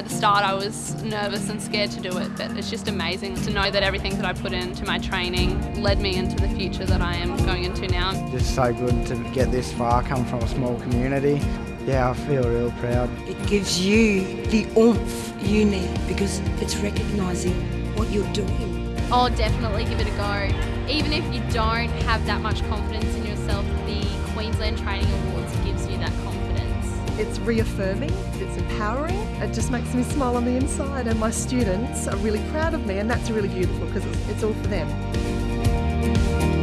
At the start I was nervous and scared to do it, but it's just amazing to know that everything that I put into my training led me into the future that I am going into now. Just so good to get this far, come from a small community. Yeah, I feel real proud. It gives you the oomph you need because it's recognising what you're doing. Oh, definitely give it a go. Even if you don't have that much confidence in yourself, the Queensland Training Awards It's reaffirming, it's empowering, it just makes me smile on the inside and my students are really proud of me and that's really beautiful because it's, it's all for them.